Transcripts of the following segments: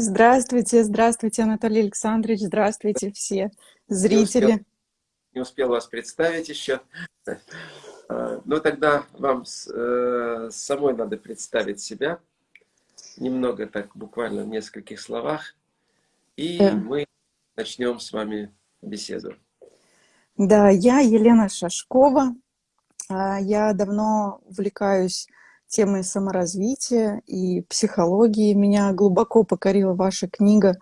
Здравствуйте, здравствуйте, Анатолий Александрович, здравствуйте все зрители. Не успел, не успел вас представить еще. А, ну, тогда вам э, самой надо представить себя. Немного так, буквально в нескольких словах. И да. мы начнем с вами беседу. Да, я Елена Шашкова. А, я давно увлекаюсь темой саморазвития и психологии. Меня глубоко покорила ваша книга.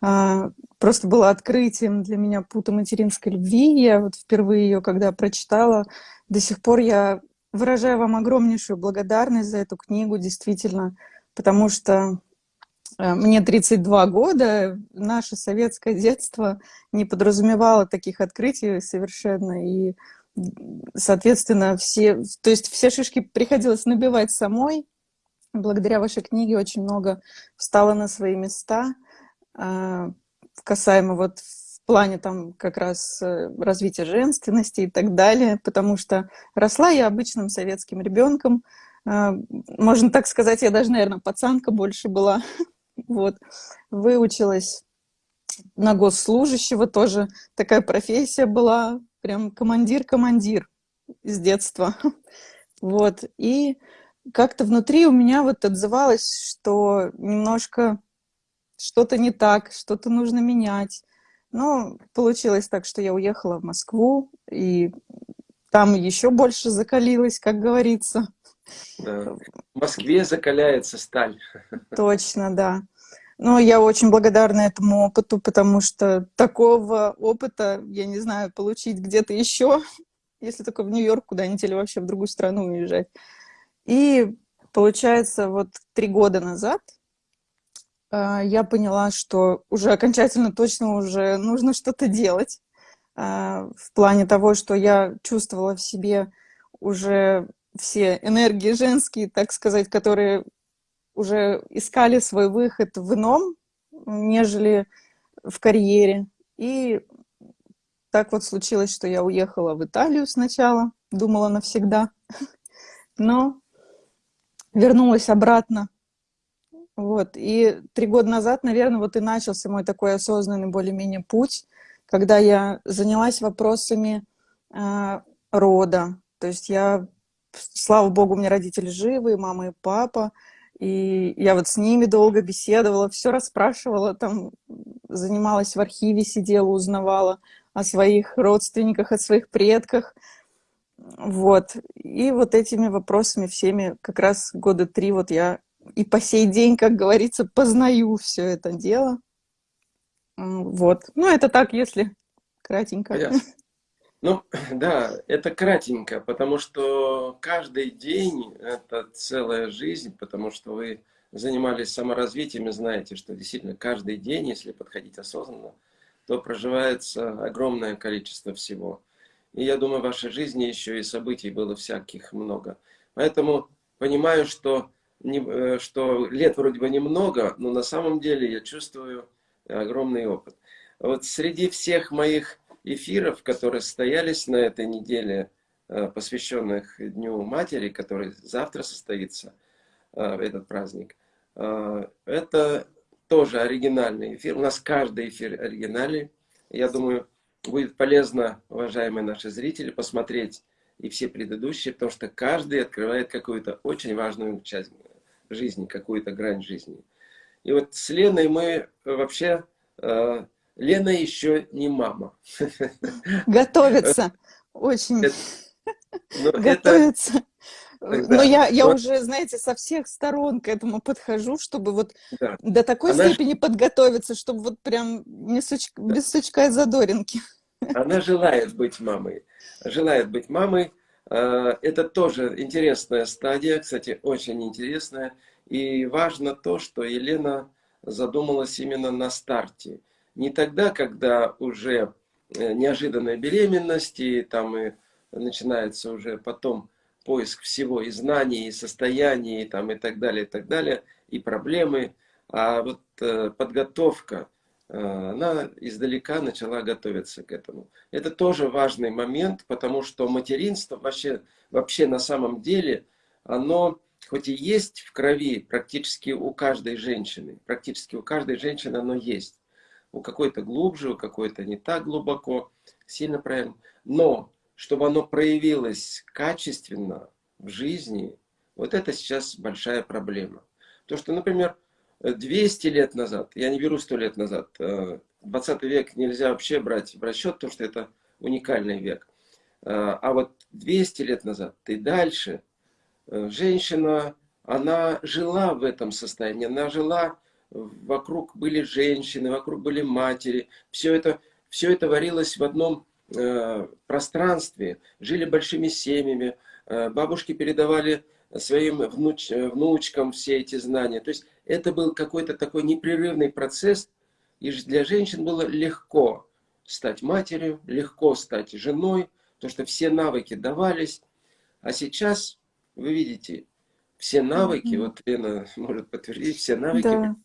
А, просто было открытием для меня пута материнской любви. Я вот впервые ее, когда прочитала, до сих пор я выражаю вам огромнейшую благодарность за эту книгу, действительно, потому что э, мне 32 года, наше советское детство не подразумевало таких открытий совершенно, и соответственно, все, то есть все шишки приходилось набивать самой. Благодаря вашей книге очень много встало на свои места, а, касаемо вот в плане там как раз э, развития женственности и так далее, потому что росла я обычным советским ребенком, а, можно так сказать, я даже, наверное, пацанка больше была, вот, выучилась на госслужащего, тоже. Такая профессия была, прям командир-командир с детства. Вот, и как-то внутри у меня вот отзывалось, что немножко что-то не так, что-то нужно менять. Но получилось так, что я уехала в Москву, и там еще больше закалилась, как говорится. Да. В Москве закаляется сталь. Точно, да. Но я очень благодарна этому опыту, потому что такого опыта, я не знаю, получить где-то еще, если только в Нью-Йорк куда-нибудь или вообще в другую страну уезжать. И получается, вот три года назад э, я поняла, что уже окончательно точно уже нужно что-то делать. Э, в плане того, что я чувствовала в себе уже все энергии женские, так сказать, которые уже искали свой выход в ином, нежели в карьере. И так вот случилось, что я уехала в Италию сначала, думала навсегда, но вернулась обратно. Вот. И три года назад, наверное, вот и начался мой такой осознанный более-менее путь, когда я занялась вопросами э, рода. То есть я, слава богу, у меня родители живы, мама и папа, и я вот с ними долго беседовала, все расспрашивала, там занималась в архиве, сидела, узнавала о своих родственниках, о своих предках. Вот. И вот этими вопросами всеми как раз года три вот я и по сей день, как говорится, познаю все это дело. Вот. Ну, это так, если кратенько. Понятно. Ну, да, это кратенько, потому что каждый день – это целая жизнь, потому что вы занимались саморазвитием и знаете, что действительно каждый день, если подходить осознанно, то проживается огромное количество всего. И я думаю, в вашей жизни еще и событий было всяких много. Поэтому понимаю, что, не, э, что лет вроде бы немного, но на самом деле я чувствую огромный опыт. Вот среди всех моих эфиров, которые состоялись на этой неделе, э, посвященных Дню Матери, который завтра состоится, э, этот праздник. Э, это тоже оригинальный эфир. У нас каждый эфир оригинальный. Я думаю, будет полезно, уважаемые наши зрители, посмотреть и все предыдущие, потому что каждый открывает какую-то очень важную часть жизни, какую-то грань жизни. И вот с Леной мы вообще Лена еще не мама. Готовится. Очень. Ну, Готовится. Но я, я вот. уже, знаете, со всех сторон к этому подхожу, чтобы вот да. до такой Она степени ж... подготовиться, чтобы вот прям не суч... да. без сучка и задоринки. Она желает быть мамой. Желает быть мамой. А, это тоже интересная стадия, кстати, очень интересная. И важно то, что Елена задумалась именно на старте не тогда, когда уже э, неожиданная беременность, и там и начинается уже потом поиск всего и знаний, и состояний, и, там, и так далее, и так далее, и проблемы. А вот э, подготовка, э, она издалека начала готовиться к этому. Это тоже важный момент, потому что материнство вообще, вообще на самом деле, оно хоть и есть в крови практически у каждой женщины, практически у каждой женщины оно есть. У какой-то глубже, у какой-то не так глубоко, сильно правильно. Но чтобы оно проявилось качественно в жизни, вот это сейчас большая проблема. То, что, например, 200 лет назад, я не беру 100 лет назад, 20 э, век нельзя вообще брать в расчет, потому что это уникальный век. Э, а вот 200 лет назад и дальше э, женщина, она жила в этом состоянии, она жила, вокруг были женщины, вокруг были матери, все это, все это варилось в одном пространстве, жили большими семьями, бабушки передавали своим внуч, внучкам все эти знания. То есть это был какой-то такой непрерывный процесс, и для женщин было легко стать матерью, легко стать женой, потому что все навыки давались. А сейчас, вы видите, все навыки, mm -hmm. вот Лена может подтвердить, все навыки да.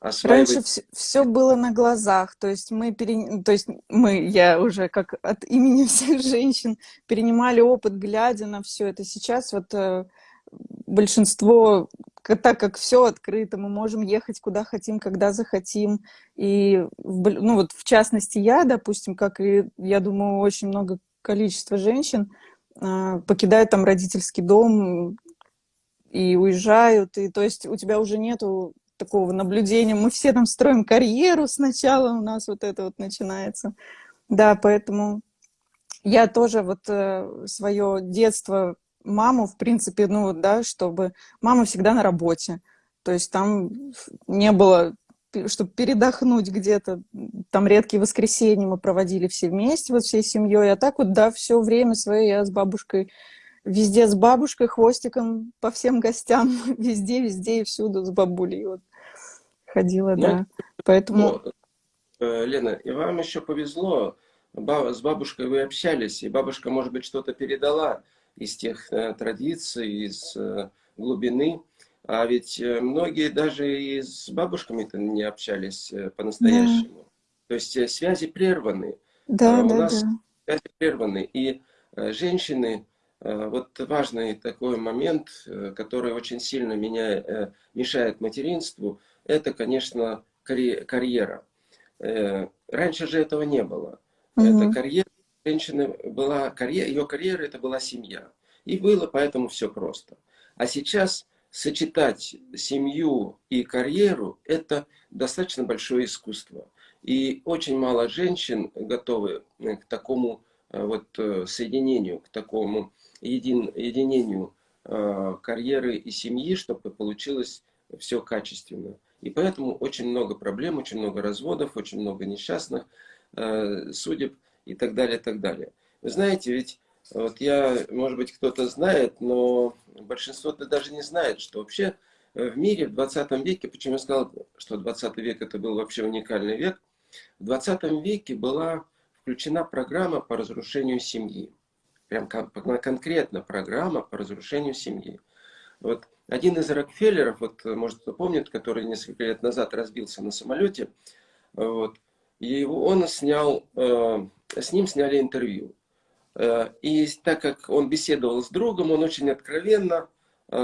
Осваивать... Раньше все, все было на глазах, то есть мы, пере... то есть мы, я уже как от имени всех женщин, перенимали опыт, глядя на все это. Сейчас вот э, большинство, так как все открыто, мы можем ехать куда хотим, когда захотим. И, ну вот в частности я, допустим, как и, я думаю, очень много количества женщин э, покидают там родительский дом и уезжают, и то есть у тебя уже нету такого наблюдения. Мы все там строим карьеру сначала, у нас вот это вот начинается. Да, поэтому я тоже вот э, свое детство, маму, в принципе, ну, да, чтобы... Мама всегда на работе. То есть там не было, чтобы передохнуть где-то. Там редкие воскресенья мы проводили все вместе, вот всей семьей. А так вот, да, все время свое я с бабушкой везде с бабушкой, хвостиком по всем гостям, везде, везде и всюду с бабулей. Вот ходила, ну, да. Поэтому... Ну, э, Лена, и вам еще повезло, с бабушкой вы общались, и бабушка, может быть, что-то передала из тех э, традиций, из э, глубины. А ведь многие даже и с бабушками-то не общались по-настоящему. Да. То есть связи прерваны. Да, а, да, у нас да. связи прерваны. И женщины, вот важный такой момент, который очень сильно меня, мешает материнству, это, конечно, карьера. Э, раньше же этого не было. Угу. Это карьера женщины была, карьера, ее карьера это была семья. И было поэтому все просто. А сейчас сочетать семью и карьеру – это достаточно большое искусство. И очень мало женщин готовы к такому э, вот э, соединению, к такому един, единению карьеры и семьи, чтобы получилось все качественно. И поэтому очень много проблем, очень много разводов, очень много несчастных э, судеб и так далее, и так далее. Вы знаете, ведь вот я, может быть, кто-то знает, но большинство даже не знает, что вообще э, в мире в 20 веке, почему я сказал, что 20 век это был вообще уникальный век, в 20 веке была включена программа по разрушению семьи. Прям конкретно программа по разрушению семьи. Вот один из Рокфеллеров, вот, может кто помнит, который несколько лет назад разбился на самолете, вот, его, он снял, э, с ним сняли интервью. Э, и так как он беседовал с другом, он очень откровенно э,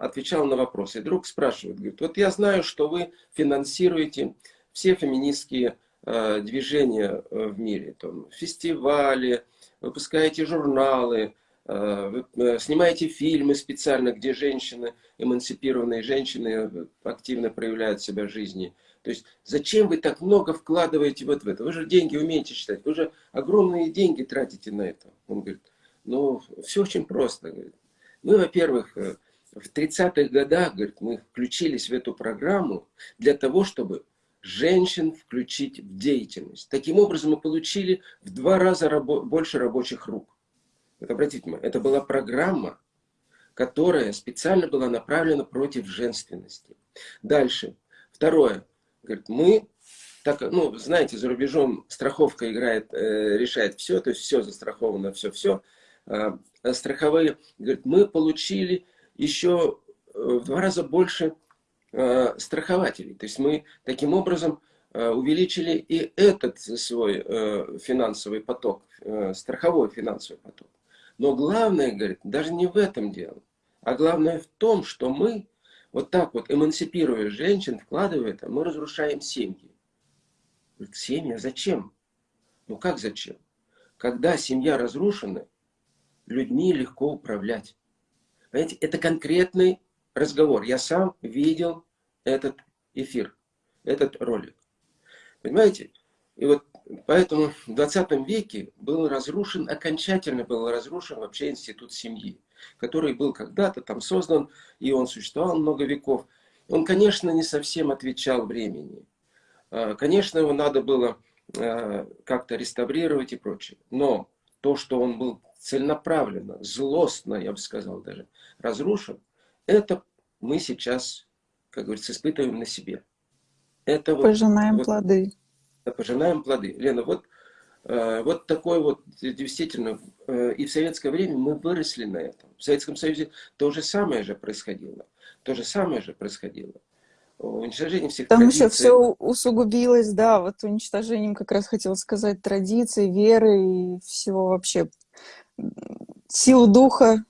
отвечал на вопросы. И друг спрашивает, говорит, вот я знаю, что вы финансируете все феминистские э, движения э, в мире, там, фестивали, выпускаете журналы, Э, э, снимаете фильмы специально, где женщины, эмансипированные женщины э, активно проявляют себя в жизни. То есть зачем вы так много вкладываете вот в это? Вы же деньги умеете считать, вы же огромные деньги тратите на это. Он говорит, ну все очень просто. Мы, во-первых, в 30-х годах говорит, мы включились в эту программу для того, чтобы женщин включить в деятельность. Таким образом мы получили в два раза рабо больше рабочих рук. Вот обратите внимание, это была программа, которая специально была направлена против женственности. Дальше. Второе. Говорит, мы, так, ну, знаете, за рубежом страховка играет, э, решает все, то есть все застраховано, все-все. А, а страховые, говорит, мы получили еще э, в два раза больше э, страхователей. То есть мы таким образом э, увеличили и этот свой э, финансовый поток, э, страховой финансовый поток. Но главное, говорит, даже не в этом дело. А главное в том, что мы вот так вот, эмансипируя женщин, вкладывая это, мы разрушаем семьи. Семья зачем? Ну как зачем? Когда семья разрушена, людьми легко управлять. Понимаете, это конкретный разговор. Я сам видел этот эфир, этот ролик. Понимаете? И вот поэтому в 20 веке был разрушен, окончательно был разрушен вообще институт семьи, который был когда-то там создан, и он существовал много веков. Он, конечно, не совсем отвечал времени. А, конечно, его надо было а, как-то реставрировать и прочее. Но то, что он был целенаправленно, злостно, я бы сказал даже, разрушен, это мы сейчас, как говорится, испытываем на себе. Это пожинаем вот, плоды. Пожинаем плоды. Лена, вот, э, вот такой вот, действительно, э, и в советское время мы выросли на этом. В Советском Союзе то же самое же происходило. То же самое же происходило. Уничтожение всех Там традиций. еще все усугубилось, да, вот уничтожением, как раз хотела сказать, традиций, веры и всего вообще. Силу духа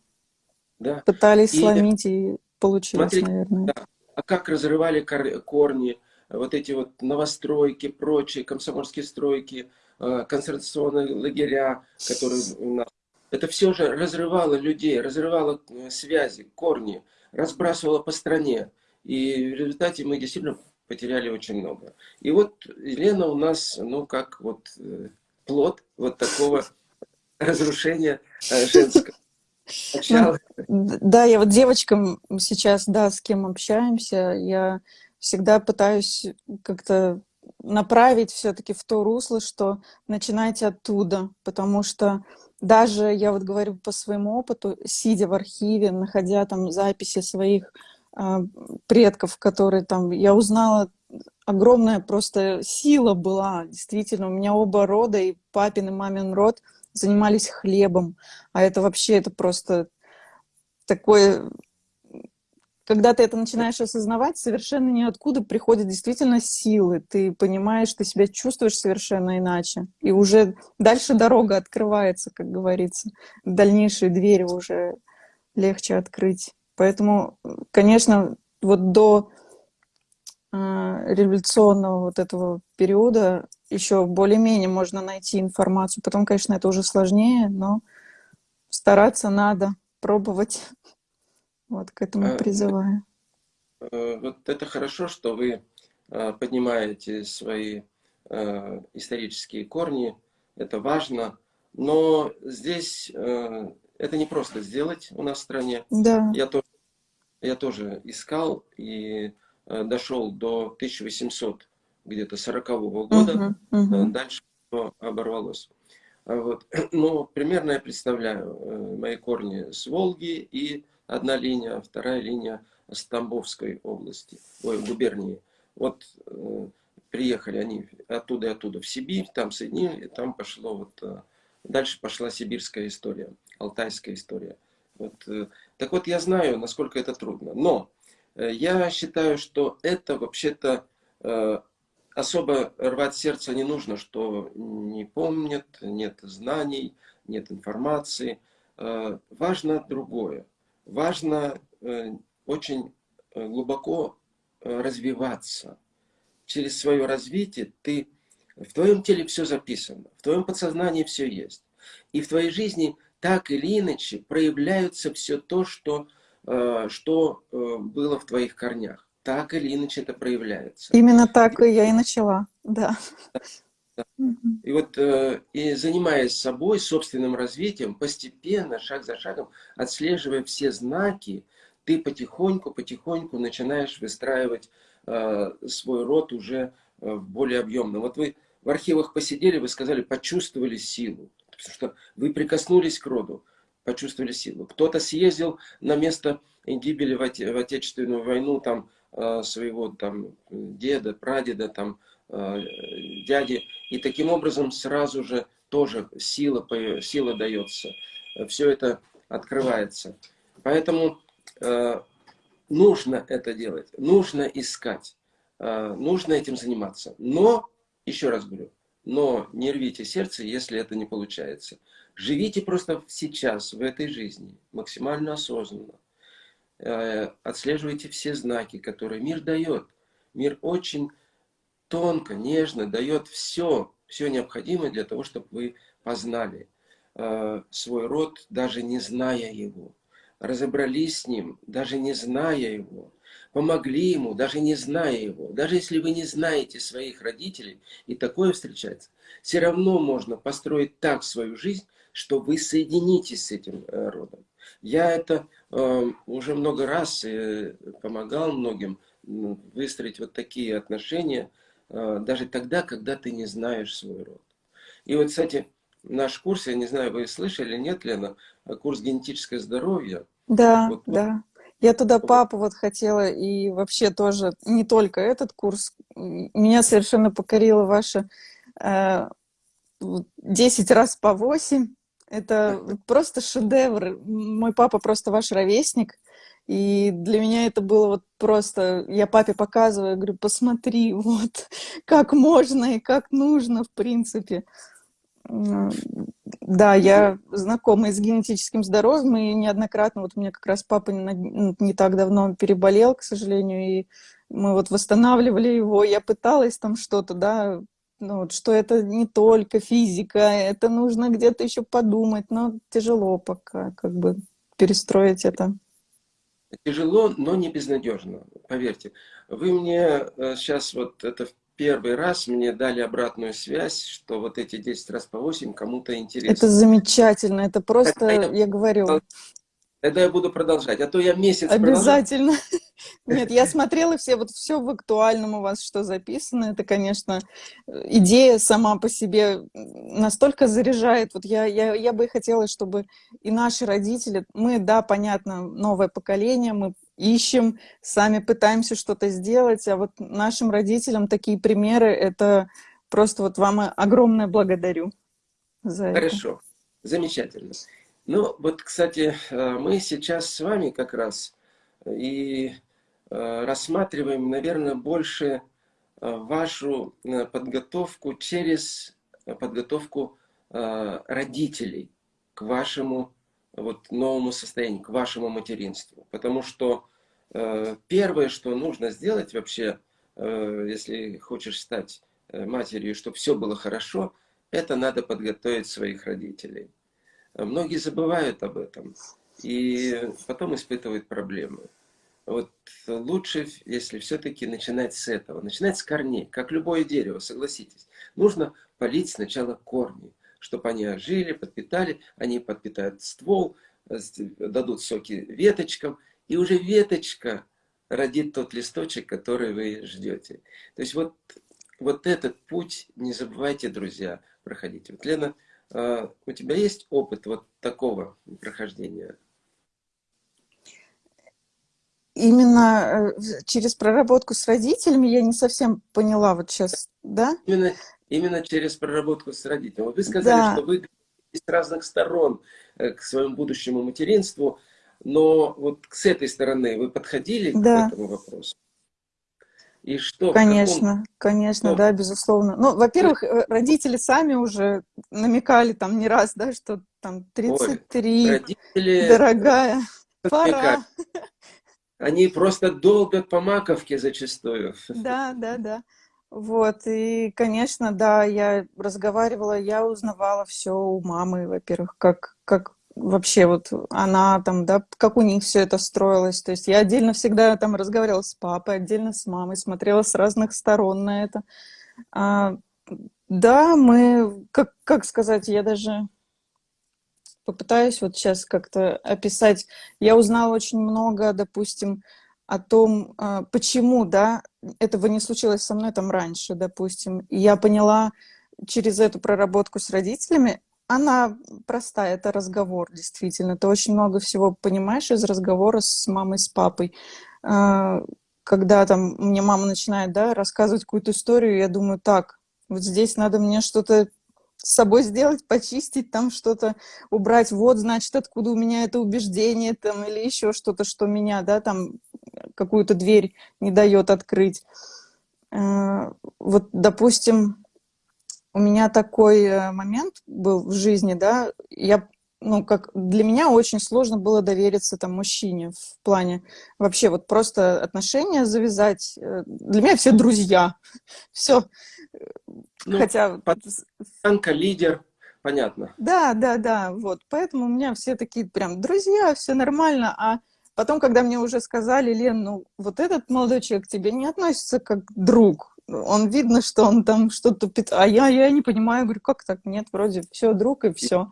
да. пытались и, сломить и получилось, смотрите, наверное. Да. А как разрывали корни, вот эти вот новостройки, прочие комсомольские стройки, э, концентрационные лагеря, которые у нас. Это все же разрывало людей, разрывало э, связи, корни, разбрасывало по стране. И в результате мы действительно потеряли очень много. И вот Елена у нас, ну, как вот э, плод вот такого разрушения женского. Ну, да, я вот девочкам сейчас, да, с кем общаемся, я всегда пытаюсь как-то направить все-таки в то русло, что начинайте оттуда, потому что даже, я вот говорю по своему опыту, сидя в архиве, находя там записи своих э, предков, которые там, я узнала, огромная просто сила была, действительно, у меня оба рода, и папин, и мамин род – занимались хлебом. А это вообще, это просто такое... Когда ты это начинаешь осознавать, совершенно ниоткуда приходят действительно силы. Ты понимаешь, ты себя чувствуешь совершенно иначе. И уже дальше дорога открывается, как говорится. Дальнейшие двери уже легче открыть. Поэтому, конечно, вот до э, революционного вот этого периода еще более-менее можно найти информацию. Потом, конечно, это уже сложнее, но стараться надо, пробовать. Вот к этому а, призываю. Э, вот это хорошо, что вы э, поднимаете свои э, исторические корни. Это важно. Но здесь это не просто сделать у нас в стране. Да. Я тоже, я тоже искал и дошел до 1800 где-то 40-го года, uh -huh, uh -huh. дальше оборвалось. А вот. Но примерно я представляю э, мои корни с Волги и одна линия, вторая линия с Тамбовской области, ой, губернии. Вот э, приехали они оттуда и оттуда в Сибирь, там соединили, там пошло вот, э, дальше пошла сибирская история, алтайская история. Вот, э, так вот, я знаю, насколько это трудно. Но э, я считаю, что это вообще-то э, особо рвать сердце не нужно, что не помнят, нет знаний, нет информации. Э, важно другое. Важно э, очень э, глубоко развиваться. Через свое развитие ты в твоем теле все записано, в твоем подсознании все есть. И в твоей жизни так или иначе проявляются все то, что, что было в твоих корнях так или иначе это проявляется. Именно так и я и начала, да. И вот э, и занимаясь собой, собственным развитием, постепенно, шаг за шагом, отслеживая все знаки, ты потихоньку, потихоньку начинаешь выстраивать э, свой род уже э, более объемно. Вот вы в архивах посидели, вы сказали, почувствовали силу, потому что вы прикоснулись к роду, почувствовали силу. Кто-то съездил на место гибели в, Отечественную войну, там своего там деда, прадеда, там дяди. И таким образом сразу же тоже сила, сила дается. Все это открывается. Поэтому э, нужно это делать, нужно искать, нужно этим заниматься. Но, еще раз говорю, но не рвите сердце, если это не получается. Живите просто сейчас, в этой жизни, максимально осознанно. э, отслеживайте все знаки, которые мир дает. Мир очень тонко, нежно дает все, все необходимое для того, чтобы вы познали э, свой род, даже не зная его. Разобрались с ним, даже не зная его. Помогли ему, даже не зная его. Даже если вы не знаете своих родителей, и такое встречается, все равно можно построить так свою жизнь, что вы соединитесь с этим э, родом. Я это э, уже много раз э, помогал многим выстроить вот такие отношения, даже тогда, когда ты не знаешь свой род. И вот, кстати, наш курс, я не знаю, вы слышали, нет, Лена, курс генетическое здоровье. Да, вот, да. Я туда папу вот хотела, и вообще тоже не только этот курс. Меня совершенно покорила ваша э, 10 раз по 8 это просто шедевр. Мой папа просто ваш ровесник. И для меня это было вот просто... Я папе показываю, говорю, посмотри, вот, как можно и как нужно, в принципе. Да, я знакома с генетическим здоровьем, и неоднократно, вот у меня как раз папа не, не так давно переболел, к сожалению, и мы вот восстанавливали его, я пыталась там что-то, да, ну, вот, что это не только физика, это нужно где-то еще подумать, но тяжело пока как бы перестроить это. Тяжело, но не безнадежно, поверьте. Вы мне сейчас э, вот это в первый раз мне дали обратную связь, что вот эти 10 раз по 8 кому-то интересно. Это замечательно, это просто, я, я говорю... Тогда я буду продолжать, а то я месяц Обязательно. Нет, я смотрела все, вот все в актуальном у вас, что записано. Это, конечно, идея сама по себе настолько заряжает. Вот я, я, я бы хотела, чтобы и наши родители, мы, да, понятно, новое поколение, мы ищем, сами пытаемся что-то сделать, а вот нашим родителям такие примеры, это просто вот вам огромное благодарю за Хорошо. это. Хорошо, замечательно. Ну, вот, кстати, э, мы сейчас с вами как раз и э, рассматриваем, наверное, больше э, вашу подготовку через подготовку родителей к вашему вот, новому состоянию, к вашему материнству. Потому что первое, что нужно сделать вообще, если хочешь стать матерью, чтобы все было хорошо, это надо подготовить своих родителей. Многие забывают об этом и потом испытывают проблемы. Вот лучше, если все-таки начинать с этого, начинать с корней, как любое дерево, согласитесь. Нужно полить сначала корни, чтобы они ожили, подпитали, они подпитают ствол, дадут соки веточкам, и уже веточка родит тот листочек, который вы ждете. То есть вот, вот этот путь, не забывайте, друзья, проходить. Вот Лена у тебя есть опыт вот такого прохождения? Именно э, через проработку с родителями я не совсем поняла вот сейчас, да? Именно, именно через проработку с родителями. Вы сказали, да. что вы с разных сторон э, к своему будущему материнству, но вот с этой стороны вы подходили да. к этому вопросу? И что? Конечно, каком... конечно, что? да, безусловно. Ну, во-первых, э, родители сами уже намекали там не раз, да, что там 33, Ой, родители... дорогая, пора. Они просто долбят по маковке зачастую. Да, да, да. Вот, и, конечно, да, я разговаривала, я узнавала все у мамы, во-первых, как, как вообще вот она там, да, как у них все это строилось. То есть я отдельно всегда там разговаривала с папой, отдельно с мамой, смотрела с разных сторон на это. А, да, мы, как, как сказать, я даже попытаюсь вот сейчас как-то описать. Я узнала очень много, допустим, о том, а, почему, да, этого не случилось со мной там раньше, допустим. И я поняла через эту проработку с родителями, она простая, это разговор, действительно. Ты очень много всего понимаешь из разговора с мамой, с папой. А, когда там мне мама начинает да, рассказывать какую-то историю, я думаю, так, вот здесь надо мне что-то с собой сделать, почистить, там что-то убрать. Вот, значит, откуда у меня это убеждение там, или еще что-то, что меня, да, там какую-то дверь не дает открыть. А, вот, допустим, у меня такой э, момент был в жизни, да, я ну, как для меня очень сложно было довериться там мужчине в плане вообще вот просто отношения завязать. Э, для меня все друзья, все. Ну, Хотя... Танка, лидер, понятно. Да, да, да, вот. Поэтому у меня все такие прям друзья, все нормально, а потом, когда мне уже сказали, Лен, ну, вот этот молодой человек к тебе не относится как друг, он видно, что он там что-то... А я, я не понимаю, говорю, как так? Нет, вроде все, друг и все.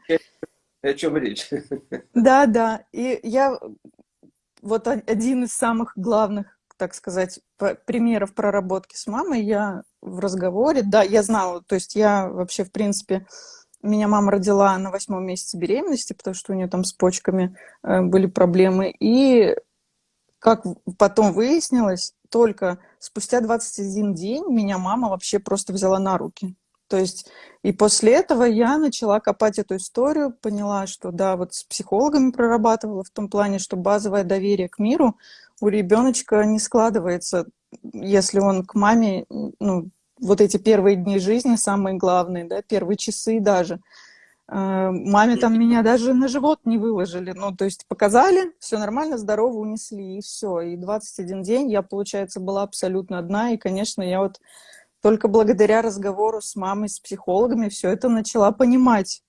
О чем речь? Да, да. И я вот один из самых главных, так сказать, примеров проработки с мамой, я в разговоре, да, я знала, то есть я вообще, в принципе, меня мама родила на восьмом месяце беременности, потому что у нее там с почками э, были проблемы. И как потом выяснилось, только спустя 21 день меня мама вообще просто взяла на руки. То есть и после этого я начала копать эту историю, поняла, что да, вот с психологами прорабатывала в том плане, что базовое доверие к миру у ребеночка не складывается, если он к маме, ну, вот эти первые дни жизни самые главные, да, первые часы даже. Э, маме там меня даже на живот не выложили, ну, то есть показали, все нормально, здорово, унесли, и все. И 21 день я, получается, была абсолютно одна, и, конечно, я вот только благодаря разговору с мамой, с психологами все это начала понимать.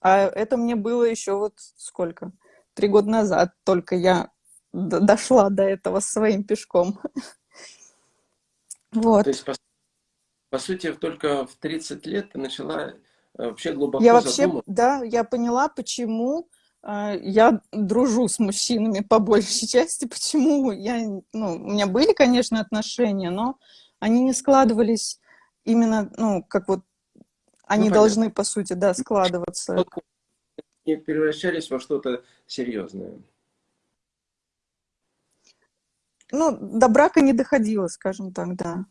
А это мне было еще вот сколько? Три года назад только я дошла до этого своим пешком. Вот. То есть, по, по сути, только в 30 лет ты начала вообще глубоко Я вообще, да, я поняла, почему э, я дружу с мужчинами по большей части, почему я, ну, у меня были, конечно, отношения, но они не складывались именно, ну, как вот они ну, должны, по сути, да, складываться. Не превращались во что-то серьезное. Ну, до брака не доходило, скажем так, да.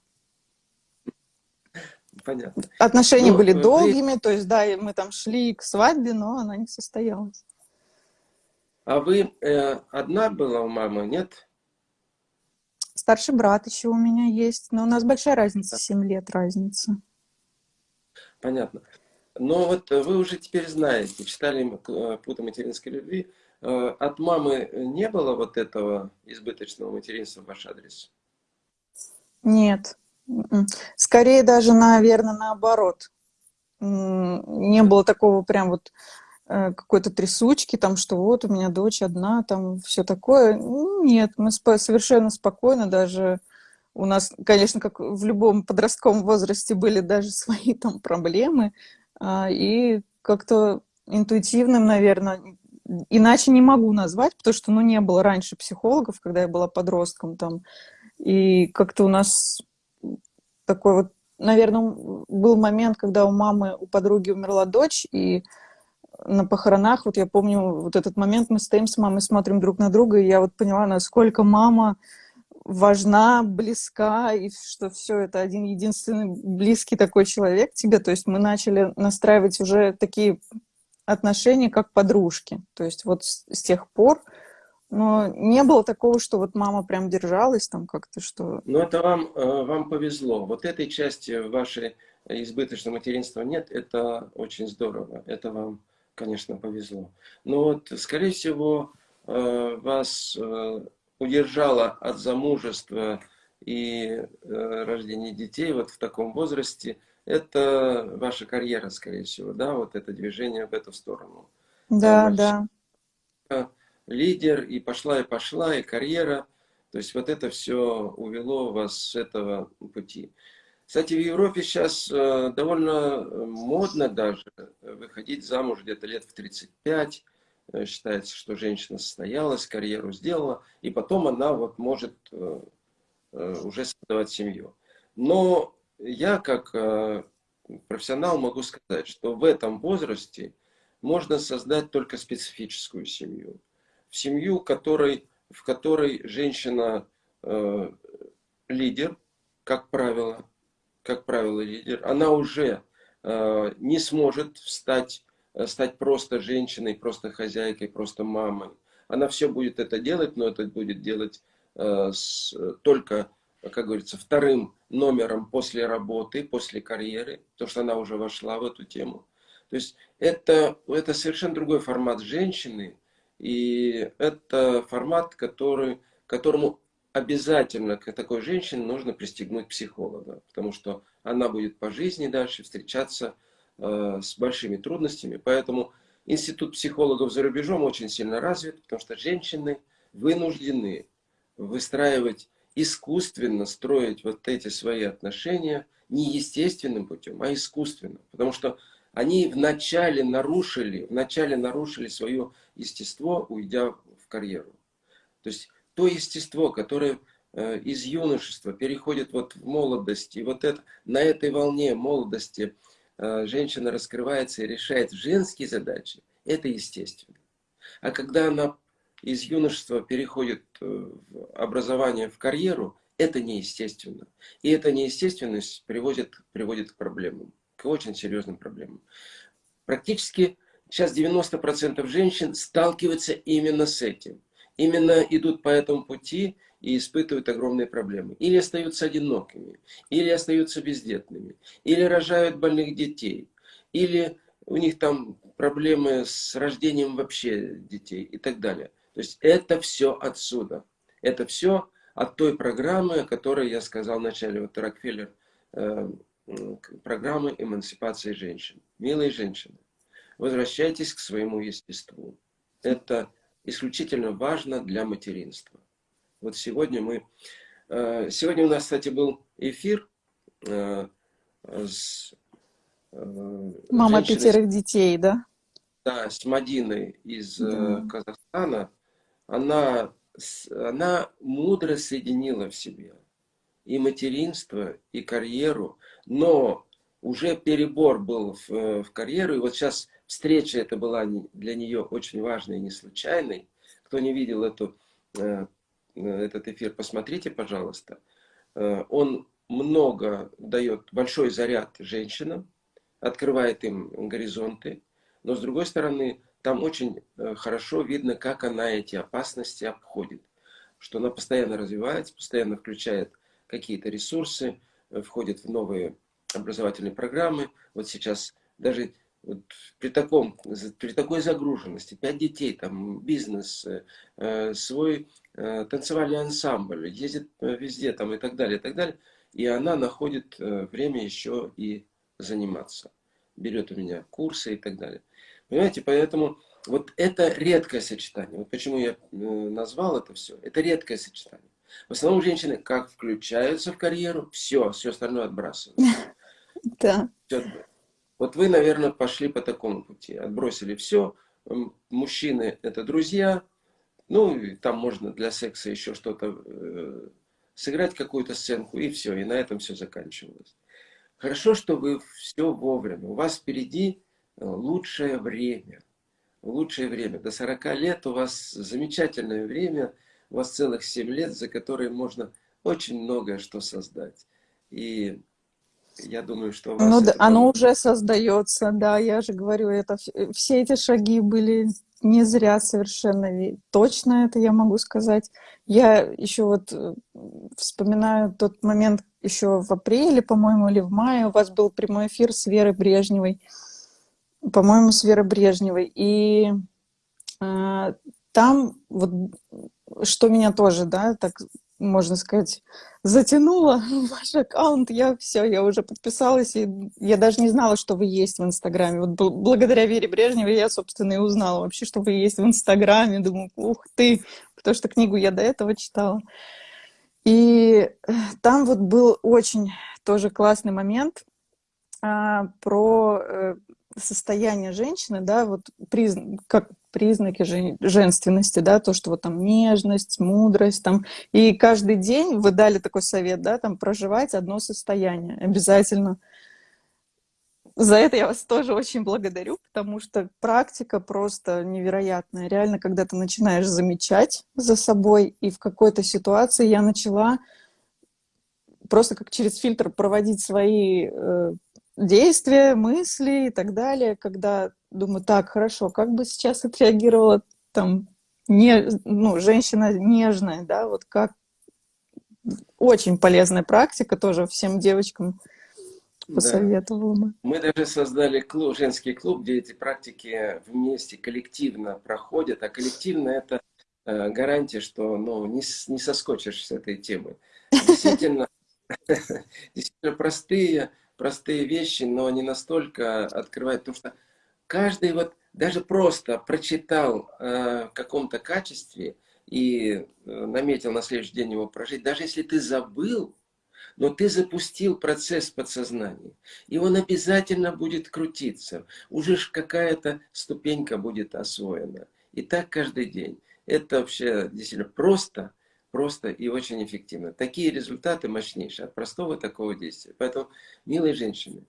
Понятно. Отношения ну, были вы... долгими, то есть, да, мы там шли к свадьбе, но она не состоялась. А вы э, одна была у мамы, нет? Старший брат еще у меня есть, но у нас большая разница, 7 лет разница. Понятно. Но вот вы уже теперь знаете, читали э, «Пута материнской любви». Э, от мамы не было вот этого избыточного материнства в ваш адрес? Нет. М-м. Скорее даже, наверное, наоборот. Не было такого прям вот Э, какой-то трясучки, там, что вот у меня дочь одна, там, все такое. Нет, мы совершенно спокойно, даже у нас, конечно, как в любом подростковом возрасте были даже свои там проблемы, а, и как-то интуитивным, наверное, иначе не могу назвать, потому что, ну, не было раньше психологов, когда я была подростком там, и как-то у нас такой вот, наверное, был момент, когда у мамы, у подруги умерла дочь, и на похоронах, вот я помню вот этот момент, мы стоим с мамой, смотрим друг на друга, и я вот поняла, насколько мама важна, близка, и что все это один единственный близкий такой человек тебе. То есть мы начали настраивать уже такие отношения, как подружки. То есть вот с, с тех пор, но не было такого, что вот мама прям держалась там как-то, что... Ну это вам, э, вам повезло. Вот этой части вашей избыточного материнства нет, это очень здорово. Это вам конечно, повезло. Но вот, скорее всего, э, вас э, удержало от замужества и рождения детей вот в таком возрасте, это ваша карьера, скорее всего, да, вот это движение в эту сторону. Да, да. Лидер, и пошла, и пошла, и карьера. То есть вот это все увело вас с этого пути. Кстати, в Европе сейчас э, довольно э, модно даже выходить замуж где-то лет в 35. Э, считается, что женщина состоялась, карьеру сделала, и потом она вот может уже создавать семью. Но я как профессионал могу сказать, что в этом возрасте можно создать только специфическую семью. В семью, которой, в которой женщина э, лидер, как правило, как правило, лидер, она уже э, не сможет встать, э, стать просто женщиной, просто хозяйкой, просто мамой. Она все будет это делать, но это будет делать э, с, только, как говорится, вторым номером после работы, после карьеры, потому что она уже вошла в эту тему. То есть это, это совершенно другой формат женщины, и это формат, который, которому обязательно к такой женщине нужно пристегнуть психолога, потому что она будет по жизни дальше встречаться э, с большими трудностями. Поэтому институт психологов за рубежом очень сильно развит, потому что женщины вынуждены выстраивать искусственно, строить вот эти свои отношения не естественным путем, а искусственно. Потому что они вначале нарушили, вначале нарушили свое естество, уйдя в карьеру. То есть то естество, которое э, из юношества переходит вот в молодость, и вот это, на этой волне молодости э, женщина раскрывается и решает женские задачи, это естественно. А когда она из юношества переходит э, в образование, в карьеру, это неестественно. И эта неестественность приводит, приводит к проблемам, к очень серьезным проблемам. Практически сейчас 90% женщин сталкиваются именно с этим именно идут по этому пути и испытывают огромные проблемы. Или остаются одинокими, или остаются бездетными, или рожают больных детей, или у них там проблемы с рождением вообще детей и так далее. То есть это все отсюда. Это все от той программы, о которой я сказал вначале. Вот Рокфеллер, э, программы эмансипации женщин. Милые женщины, возвращайтесь к своему естеству. Это исключительно важно для материнства. Вот сегодня мы... Э, сегодня у нас, кстати, был эфир э, с... Э, Мама женщиной, пятерых детей, да? Да, с Мадиной из да. Казахстана. Она, она мудро соединила в себе и материнство, и карьеру, но уже перебор был в, в карьеру, и вот сейчас встреча эта была для нее очень важной и не случайной. Кто не видел эту, э, этот эфир, посмотрите, пожалуйста. Э, он много дает, большой заряд женщинам, открывает им горизонты, но с другой стороны, там очень э, хорошо видно, как она эти опасности обходит. Что она постоянно развивается, постоянно включает какие-то ресурсы, входит в новые образовательные программы. Вот сейчас даже вот при, таком, при такой загруженности, пять детей, там, бизнес, э, свой э, танцевальный ансамбль, ездит э, везде там, и так далее, и так далее. И она находит э, время еще и заниматься. Берет у меня курсы и так далее. Понимаете, поэтому вот это редкое сочетание. Вот почему я э, назвал это все. Это редкое сочетание. В основном женщины как включаются в карьеру, все, все остальное отбрасывают. Да. Вот вы, наверное, пошли по такому пути. Отбросили все. Мужчины – это друзья. Ну, там можно для секса еще что-то э, сыграть, какую-то сценку, и все. И на этом все заканчивалось. Хорошо, что вы все вовремя. У вас впереди э, лучшее время. Лучшее время. До 40 лет у вас замечательное время. У вас целых 7 лет, за которые можно очень многое что создать. И я думаю, что у вас ну, оно уже создается, да, я же говорю, это все эти шаги были не зря совершенно, точно это я могу сказать. Я еще вот э, вспоминаю тот момент еще в апреле, по-моему, или в мае у вас был прямой эфир с Верой Брежневой, по-моему, с Верой Брежневой, и э, там вот что меня тоже, да, так можно сказать, затянула ваш аккаунт, я все, я уже подписалась, и я даже не знала, что вы есть в Инстаграме. Вот благодаря Вере Брежневой я, собственно, и узнала вообще, что вы есть в Инстаграме. Думаю, ух ты, потому что книгу я до этого читала. И э, там вот был очень тоже классный момент а, про э, состояние женщины, да, вот приз... как признаки женственности, да, то, что вот там нежность, мудрость, там, и каждый день вы дали такой совет, да, там, проживать одно состояние обязательно. За это я вас тоже очень благодарю, потому что практика просто невероятная. Реально, когда ты начинаешь замечать за собой, и в какой-то ситуации я начала просто как через фильтр проводить свои э, действия, мысли и так далее, когда думаю, так, хорошо, как бы сейчас отреагировала там не, ну, женщина нежная, да, вот как очень полезная практика тоже всем девочкам посоветовала бы. Мы даже создали клуб, женский клуб, где эти практики вместе, коллективно проходят. А коллективно это э, гарантия, что ну, не, не соскочишь с этой темы. Действительно, действительно простые, простые вещи, но не настолько открывают. Потому что каждый вот даже просто прочитал э, в каком-то качестве и э, наметил на следующий день его прожить, даже если ты забыл, но ты запустил процесс подсознания, и он обязательно будет крутиться. Уже какая-то ступенька будет освоена. И так каждый день. Это вообще действительно просто, просто и очень эффективно. Такие результаты мощнейшие от простого такого действия. Поэтому, милые женщины,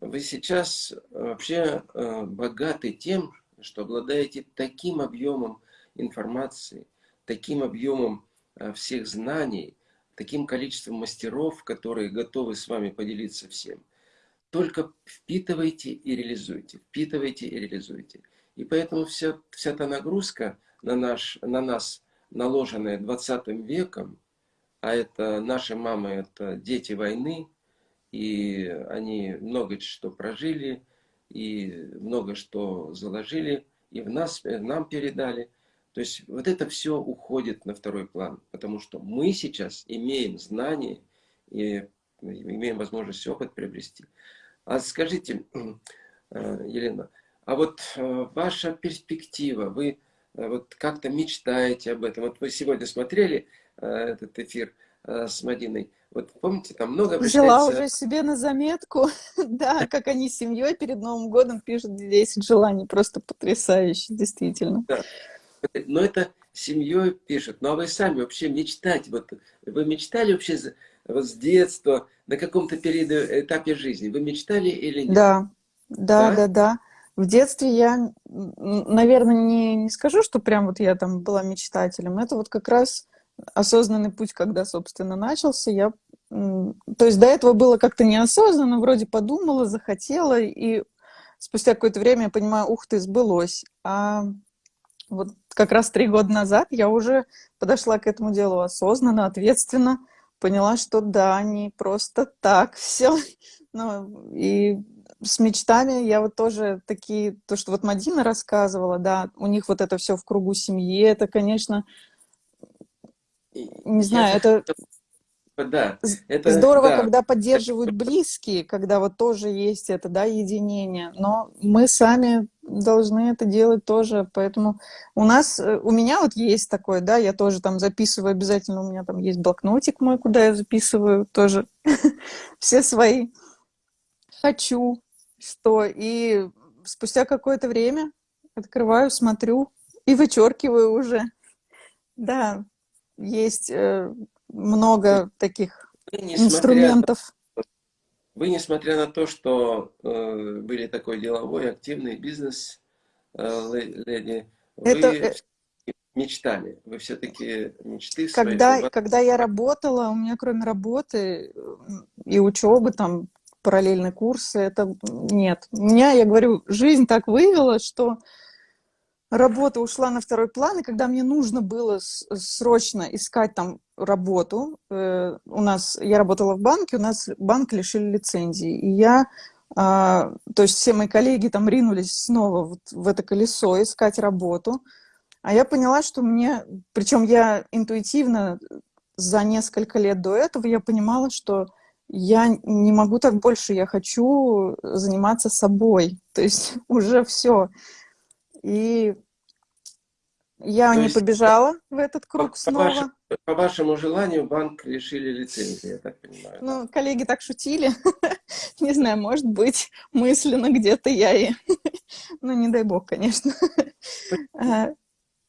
вы сейчас вообще э, богаты тем, что обладаете таким объемом информации, таким объемом э, всех знаний, таким количеством мастеров, которые готовы с вами поделиться всем. Только впитывайте и реализуйте, впитывайте и реализуйте. И поэтому вся, вся та нагрузка на, наш, на нас, наложенная 20 веком, а это наши мамы, это дети войны, и они много что прожили, и много что заложили, и в нас, нам передали – то есть вот это все уходит на второй план, потому что мы сейчас имеем знания и имеем возможность опыт приобрести. А скажите, э, Елена, а вот э, ваша перспектива, вы э, вот как-то мечтаете об этом? Вот вы сегодня смотрели этот эфир с Мадиной, вот помните, там много Взяла уже себе на заметку, да, как они с семьей перед Новым годом пишут 10 желаний, просто потрясающе, действительно. Да но это семьей пишут. Ну а вы сами вообще мечтать, вот вы мечтали вообще вот с детства, на каком-то периоде, этапе жизни, вы мечтали или нет? Да, да, да, да. да. В детстве я, наверное, не, не скажу, что прям вот я там была мечтателем. Это вот как раз осознанный путь, когда, собственно, начался. Я, то есть до этого было как-то неосознанно, вроде подумала, захотела, и спустя какое-то время я понимаю, ух ты, сбылось. А вот как раз три года назад я уже подошла к этому делу осознанно, ответственно, поняла, что да, не просто так все. Ну, и с мечтами я вот тоже такие, то, что вот Мадина рассказывала, да, у них вот это все в кругу семьи, это, конечно, не знаю, это да. Это, Здорово, да. когда поддерживают близкие, когда вот тоже есть это, да, единение. Но мы сами должны это делать тоже, поэтому у нас, э, у меня вот есть такое, да, я тоже там записываю обязательно, у меня там есть блокнотик мой, куда я записываю тоже все свои «хочу», что, и спустя какое-то время открываю, смотрю и вычеркиваю уже. Да, есть э, много таких инструментов. Вы, несмотря на то, что э, были такой деловой, активный бизнес, э, леди, Это... вы э, мечтали, вы все-таки мечты когда, свои... Когда я работала, у меня кроме работы и учебы, там, параллельные курсы, это нет. Меня, я говорю, жизнь так вывела, что работа ушла на второй план, и когда мне нужно было срочно искать там работу, э, у нас, я работала в банке, у нас банк лишили лицензии, и я, э, то есть все мои коллеги там ринулись снова вот в это колесо искать работу, а я поняла, что мне, причем я интуитивно за несколько лет до этого я понимала, что я не могу так больше, я хочу заниматься собой, то есть уже все. И я То не есть, побежала в этот круг по, снова. По вашему, по вашему желанию банк лишили лицензии, я так понимаю. Ну, коллеги так шутили. не знаю, может быть, мысленно где-то я и... ну, не дай бог, конечно. А,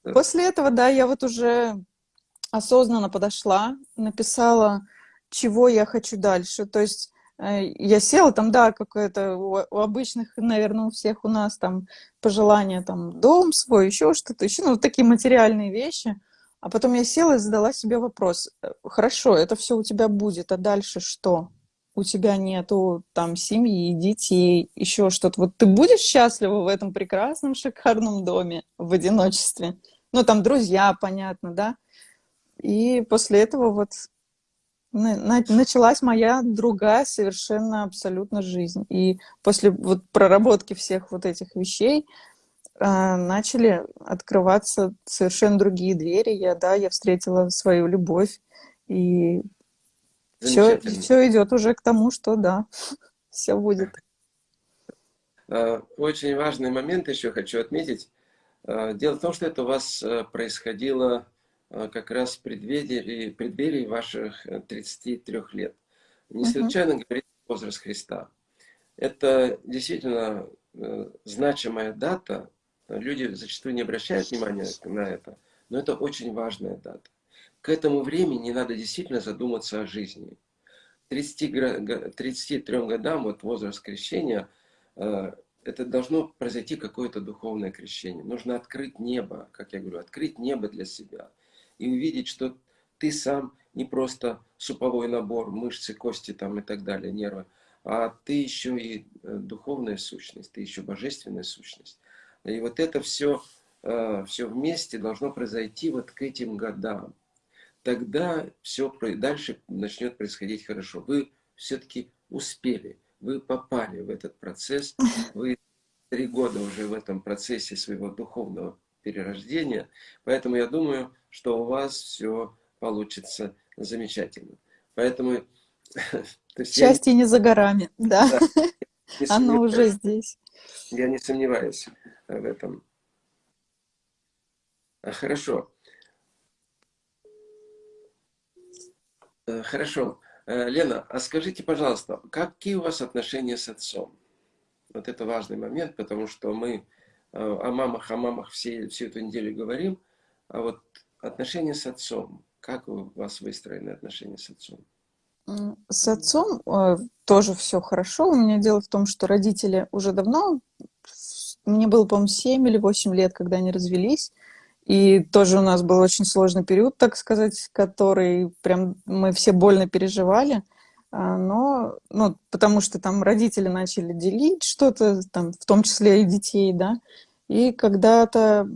после этого, да, я вот уже осознанно подошла, написала, чего я хочу дальше. То есть Э, я села, там, да, какое-то у, обычных, наверное, у всех у нас там пожелания, там, дом свой, еще что-то, еще, ну, такие материальные вещи. А потом я села и задала себе вопрос, э, хорошо, это все у тебя будет, а дальше что? У тебя нету там семьи, детей, еще что-то. Вот ты будешь счастлива в этом прекрасном, шикарном доме в одиночестве? Ну, там друзья, понятно, да? И после этого вот началась моя другая совершенно абсолютно жизнь. И после вот проработки всех вот этих вещей э, начали открываться совершенно другие двери. Я, да, я встретила свою любовь. И все, все идет уже к тому, что да, все будет. А, очень важный момент еще хочу отметить. А, дело в том, что это у вас э, происходило а, как раз в преддверии, преддверии ваших 33 э, лет. Не случайно говорится возраст Христа. Это действительно э, значимая дата. Люди зачастую не обращают внимания на это, но это очень важная дата. К этому времени надо действительно задуматься о жизни. 30, 33 годам, вот возраст крещения, э, это должно произойти какое-то духовное крещение. Нужно открыть небо, как я говорю, открыть небо для себя – и увидеть, что ты сам не просто суповой набор, мышцы, кости там и так далее, нервы, а ты еще и э, духовная сущность, ты еще божественная сущность. И вот это все, э, все вместе должно произойти вот к этим годам. Тогда все дальше начнет происходить хорошо. Вы все-таки успели, вы попали в этот процесс, вы три года уже в этом процессе своего духовного перерождения. Поэтому я думаю, что у вас все получится замечательно. Поэтому... Счастье я... не за горами, да. да Оно уже здесь. Я не сомневаюсь в этом. А, хорошо. Э, хорошо. Э, Лена, а скажите, пожалуйста, какие у вас отношения с отцом? Вот это важный момент, потому что мы о мамах, о мамах все, всю эту неделю говорим, а вот отношения с отцом, как у вас выстроены отношения с отцом? С отцом э, тоже все хорошо. У меня дело в том, что родители уже давно, мне было, по-моему, 7 или 8 лет, когда они развелись. И тоже у нас был очень сложный период, так сказать, который прям мы все больно переживали. А, но, ну, потому что там родители начали делить что-то, там, в том числе и детей, да, и когда-то,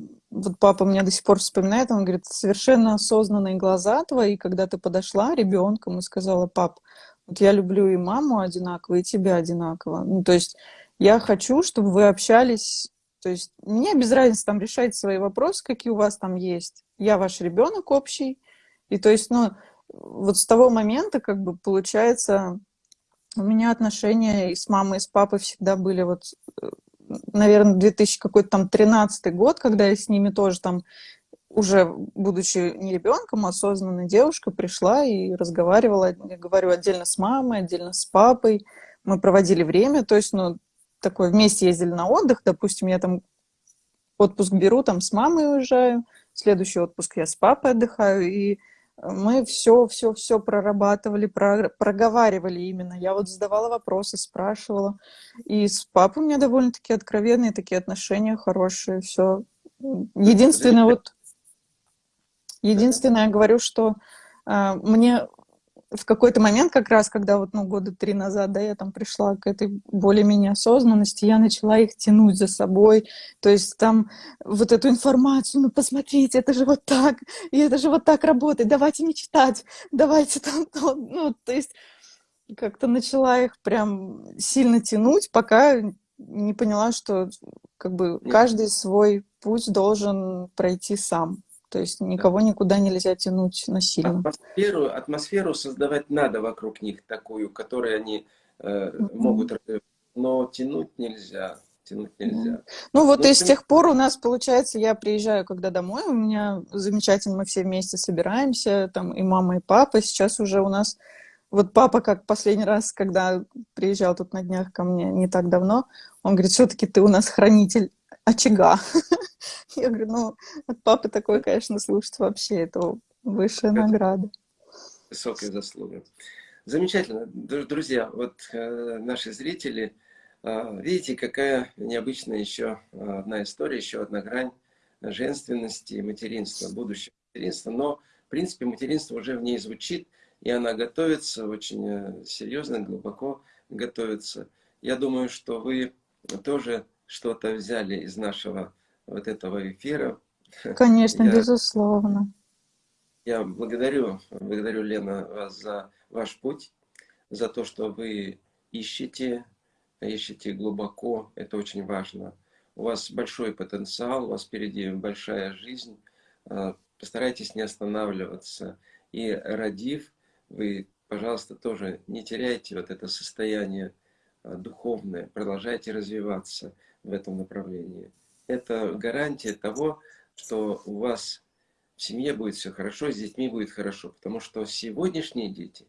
вот папа меня до сих пор вспоминает, он говорит, совершенно осознанные глаза твои, когда ты подошла ребенком и сказала, пап, вот я люблю и маму одинаково, и тебя одинаково. Ну, то есть я хочу, чтобы вы общались, то есть мне без разницы там решать свои вопросы, какие у вас там есть. Я ваш ребенок общий, и то есть, ну, вот с того момента, как бы, получается, у меня отношения и с мамой, и с папой всегда были вот, э, наверное, 2000 какой-то там 13 год, когда я с ними тоже там уже будучи не ребенком, а осознанной девушкой, пришла и разговаривала, я говорю, отдельно с мамой, отдельно с папой. Мы проводили время, то есть, ну, такое, вместе ездили на отдых, допустим, я там отпуск беру, там с мамой уезжаю, следующий отпуск я с папой отдыхаю, и мы все, все, все прорабатывали, про, проговаривали именно. Я вот задавала вопросы, спрашивала. И с папой у меня довольно-таки откровенные такие отношения, хорошие, все. Единственное, вот, единственное, я говорю, что э, мне в какой-то момент, как раз, когда вот, ну, года три назад, да, я там пришла к этой более-менее осознанности, я начала их тянуть за собой, то есть там вот эту информацию, ну, посмотрите, это же вот так, и это же вот так работает, давайте не читать, давайте там, ну, то есть как-то начала их прям сильно тянуть, пока не поняла, что как бы каждый свой путь должен пройти сам. То есть никого никуда нельзя тянуть насильно. Атмосферу, атмосферу создавать надо вокруг них, такую, которую они э, могут... Но тянуть нельзя. Тянуть нельзя. Ну вот Но и с тех пор у нас, получается, я приезжаю когда домой, у меня замечательно, мы все вместе собираемся, там и мама, и папа. Сейчас уже у нас... Вот папа, как последний раз, когда приезжал тут на днях ко мне не так давно, он говорит, все-таки ты у нас хранитель очага. Я говорю, ну, от папы такой, конечно, слушать вообще, это высшая награда. Высокая заслуга. Замечательно. Друзья, вот э, наши зрители, э, видите, какая необычная еще одна история, еще одна грань женственности и материнства, будущего материнства. Но, в принципе, материнство уже в ней звучит, и она готовится, очень э, серьезно, глубоко готовится. Я думаю, что вы тоже что-то взяли из нашего вот этого эфира. Конечно, Я... безусловно. Я благодарю, благодарю, Лена, вас за ваш путь, за то, что вы ищете, ищете глубоко, это очень важно. У вас большой потенциал, у вас впереди большая жизнь. А, постарайтесь не останавливаться. И родив, вы, пожалуйста, тоже не теряйте вот это состояние а, духовное, продолжайте развиваться в этом направлении. Это гарантия того, что у вас в семье будет все хорошо, с детьми будет хорошо. Потому что сегодняшние дети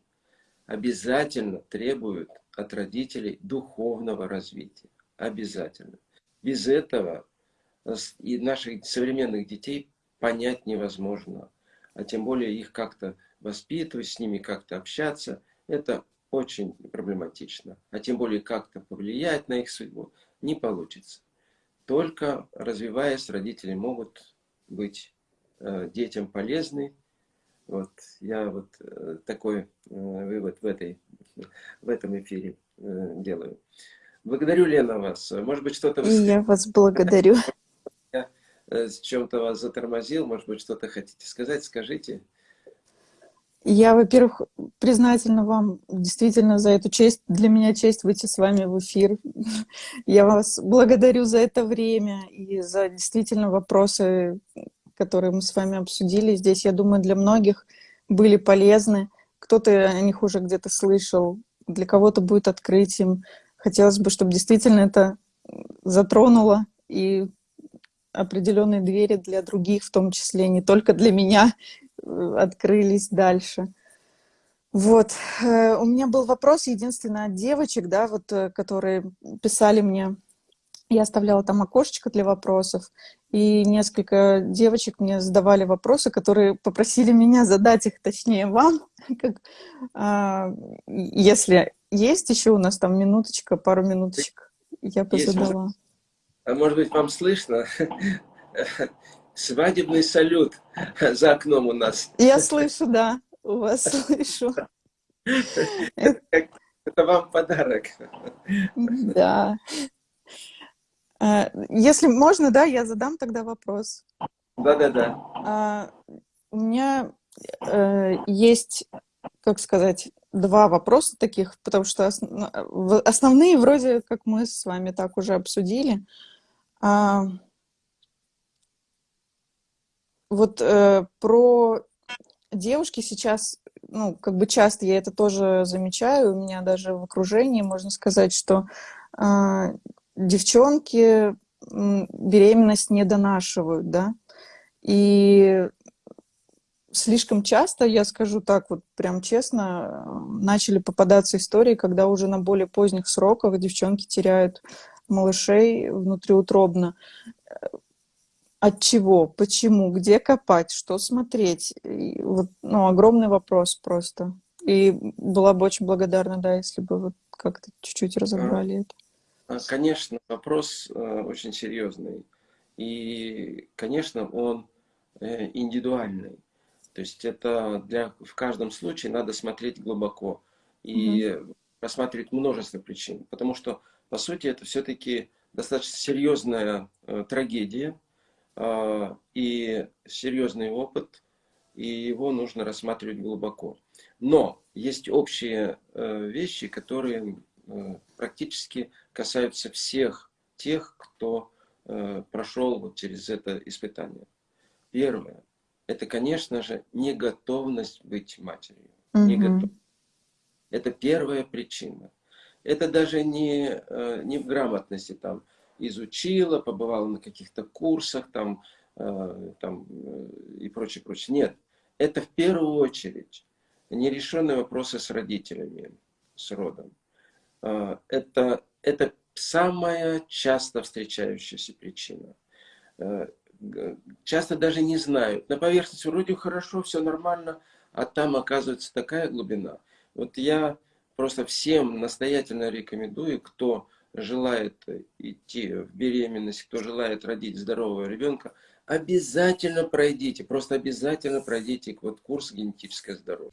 обязательно требуют от родителей духовного развития. Обязательно. Без этого и наших современных детей понять невозможно. А тем более их как-то воспитывать, с ними как-то общаться, это очень проблематично. А тем более как-то повлиять на их судьбу не получится. Только развиваясь, родители могут быть э, детям полезны. Вот я вот э, такой э, вывод в, этой, в этом эфире э, делаю. Благодарю, Лена, вас. Может быть, что-то... И я вас благодарю. Я э, с чем-то вас затормозил. Может быть, что-то хотите сказать? Скажите. Я, во-первых, признательна вам действительно за эту честь. Для меня честь выйти с вами в эфир. Я вас благодарю за это время и за действительно вопросы, которые мы с вами обсудили. Здесь, я думаю, для многих были полезны. Кто-то о них уже где-то слышал, для кого-то будет открытием. Хотелось бы, чтобы действительно это затронуло и определенные двери для других, в том числе не только для меня, открылись дальше. Вот. Э, у меня был вопрос, единственное, от девочек, да, вот, э, которые писали мне. Я оставляла там окошечко для вопросов, и несколько девочек мне задавали вопросы, которые попросили меня задать их, точнее, вам. Как, а, если есть еще у нас там минуточка, пару минуточек, я бы задала. А может быть, вам слышно? Свадебный салют за окном у нас. Я слышу, да, у вас слышу. Это вам подарок. Да. А, если можно, да, я задам тогда вопрос. Да-да-да. А, у меня э, есть, как сказать, два вопроса таких, потому что основные вроде как мы с вами так уже обсудили. Вот э, про девушки сейчас, ну, как бы часто я это тоже замечаю, у меня даже в окружении можно сказать, что э, девчонки беременность не донашивают, да, и слишком часто, я скажу так вот прям честно, начали попадаться истории, когда уже на более поздних сроках девчонки теряют малышей внутриутробно. От чего, почему, где копать, что смотреть? И вот, ну, огромный вопрос просто. И была бы очень благодарна, да, если бы вот как-то чуть-чуть разобрали это. А, конечно, вопрос э, очень серьезный. И, конечно, он э, индивидуальный. То есть это для, в каждом случае надо смотреть глубоко и угу. рассматривать множество причин. Потому что, по сути, это все-таки достаточно серьезная э, трагедия, а, и серьезный опыт, и его нужно рассматривать глубоко. Но есть общие э, вещи, которые э, практически касаются всех тех, кто э, прошел вот через это испытание. Первое – это, конечно же, неготовность быть матерью. Угу. Это первая причина. Это даже не, не в грамотности там, изучила, побывала на каких-то курсах там, э, там, э, и прочее, прочее. Нет, это в первую очередь нерешенные вопросы с родителями, с родом. Э, это, это самая часто встречающаяся причина. Часто даже не знают. На поверхности вроде хорошо, все нормально, а там оказывается такая глубина. Вот я просто всем настоятельно рекомендую, кто желает идти в беременность, кто желает родить здорового ребенка, обязательно пройдите, просто обязательно пройдите вот курс генетическое здоровье.